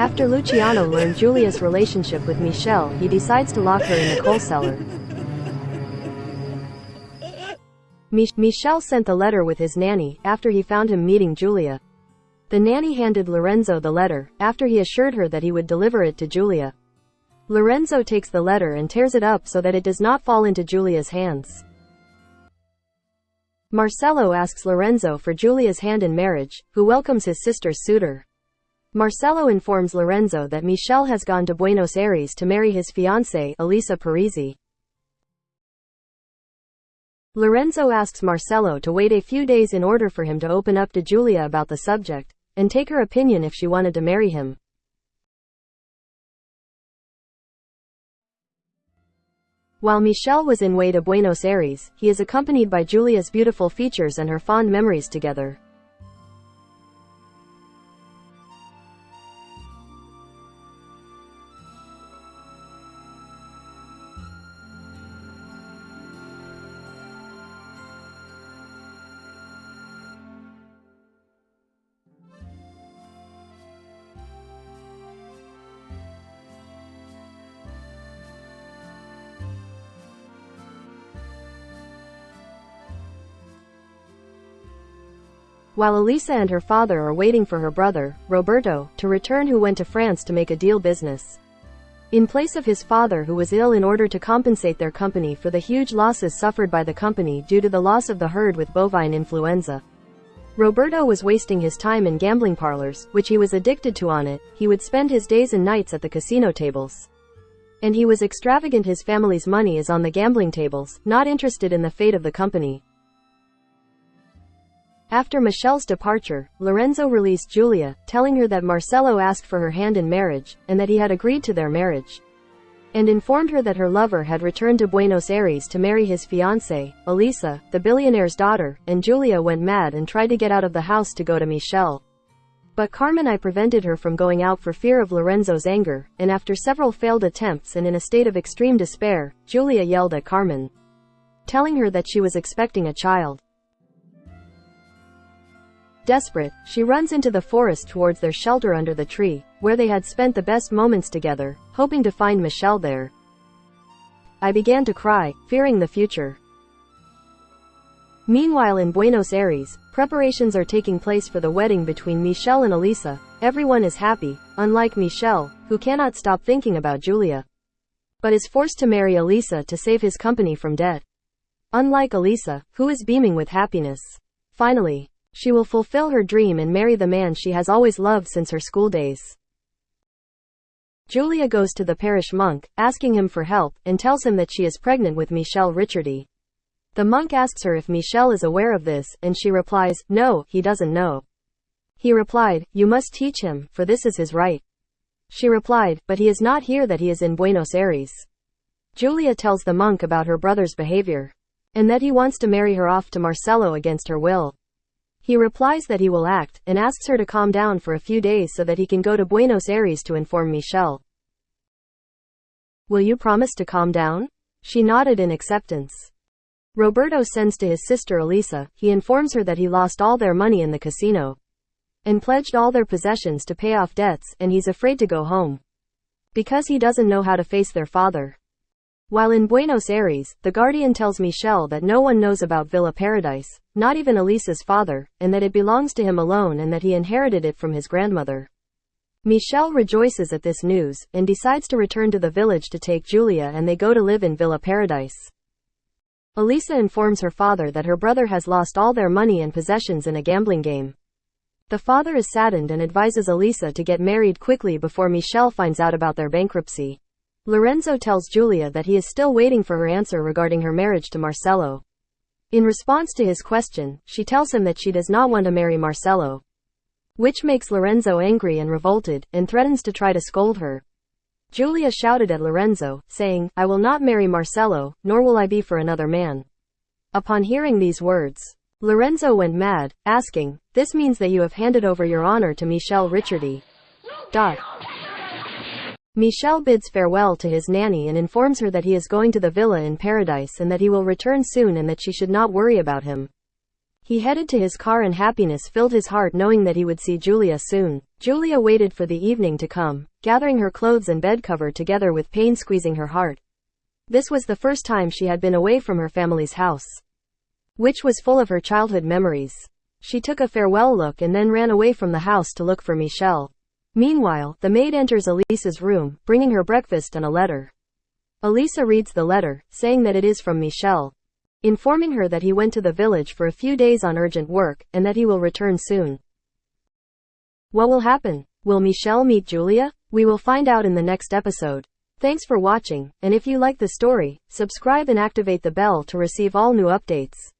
After Luciano learned Julia's relationship with Michelle, he decides to lock her in the coal cellar. Mich Michelle sent the letter with his nanny, after he found him meeting Julia. The nanny handed Lorenzo the letter, after he assured her that he would deliver it to Julia. Lorenzo takes the letter and tears it up so that it does not fall into Julia's hands. Marcello asks Lorenzo for Julia's hand in marriage, who welcomes his sister's suitor. Marcello informs Lorenzo that Michelle has gone to Buenos Aires to marry his fiancée, Elisa Parisi. Lorenzo asks Marcello to wait a few days in order for him to open up to Julia about the subject, and take her opinion if she wanted to marry him. While Michelle was in way to Buenos Aires, he is accompanied by Julia's beautiful features and her fond memories together. While Elisa and her father are waiting for her brother, Roberto, to return who went to France to make a deal business. In place of his father who was ill in order to compensate their company for the huge losses suffered by the company due to the loss of the herd with bovine influenza. Roberto was wasting his time in gambling parlors, which he was addicted to on it, he would spend his days and nights at the casino tables. And he was extravagant his family's money is on the gambling tables, not interested in the fate of the company. After Michelle's departure, Lorenzo released Julia, telling her that Marcello asked for her hand in marriage, and that he had agreed to their marriage. And informed her that her lover had returned to Buenos Aires to marry his fiancée, Elisa, the billionaire's daughter, and Julia went mad and tried to get out of the house to go to Michelle. But Carmen I prevented her from going out for fear of Lorenzo's anger, and after several failed attempts and in a state of extreme despair, Julia yelled at Carmen, telling her that she was expecting a child. Desperate, she runs into the forest towards their shelter under the tree, where they had spent the best moments together, hoping to find Michelle there. I began to cry, fearing the future. Meanwhile in Buenos Aires, preparations are taking place for the wedding between Michelle and Elisa. Everyone is happy, unlike Michelle, who cannot stop thinking about Julia. But is forced to marry Elisa to save his company from debt. Unlike Elisa, who is beaming with happiness. Finally, she will fulfill her dream and marry the man she has always loved since her school days. Julia goes to the parish monk, asking him for help, and tells him that she is pregnant with Michelle Ricciardi. The monk asks her if Michelle is aware of this, and she replies, no, he doesn't know. He replied, you must teach him, for this is his right. She replied, but he is not here that he is in Buenos Aires. Julia tells the monk about her brother's behavior, and that he wants to marry her off to Marcello against her will. He replies that he will act, and asks her to calm down for a few days so that he can go to Buenos Aires to inform Michelle. Will you promise to calm down? She nodded in acceptance. Roberto sends to his sister Elisa, he informs her that he lost all their money in the casino. And pledged all their possessions to pay off debts, and he's afraid to go home. Because he doesn't know how to face their father. While in Buenos Aires, the Guardian tells Michelle that no one knows about Villa Paradise, not even Elisa's father, and that it belongs to him alone and that he inherited it from his grandmother. Michelle rejoices at this news, and decides to return to the village to take Julia and they go to live in Villa Paradise. Elisa informs her father that her brother has lost all their money and possessions in a gambling game. The father is saddened and advises Elisa to get married quickly before Michelle finds out about their bankruptcy. Lorenzo tells Julia that he is still waiting for her answer regarding her marriage to Marcello. In response to his question, she tells him that she does not want to marry Marcello. Which makes Lorenzo angry and revolted, and threatens to try to scold her. Julia shouted at Lorenzo, saying, I will not marry Marcello, nor will I be for another man. Upon hearing these words, Lorenzo went mad, asking, This means that you have handed over your honor to Michel Ricciardi. Dot. Michel bids farewell to his nanny and informs her that he is going to the villa in paradise and that he will return soon and that she should not worry about him. He headed to his car and happiness filled his heart knowing that he would see Julia soon. Julia waited for the evening to come, gathering her clothes and bed cover together with pain squeezing her heart. This was the first time she had been away from her family's house, which was full of her childhood memories. She took a farewell look and then ran away from the house to look for Michel. Meanwhile, the maid enters Elisa's room, bringing her breakfast and a letter. Elisa reads the letter, saying that it is from Michel, informing her that he went to the village for a few days on urgent work, and that he will return soon. What will happen? Will Michel meet Julia? We will find out in the next episode. Thanks for watching, and if you like the story, subscribe and activate the bell to receive all new updates.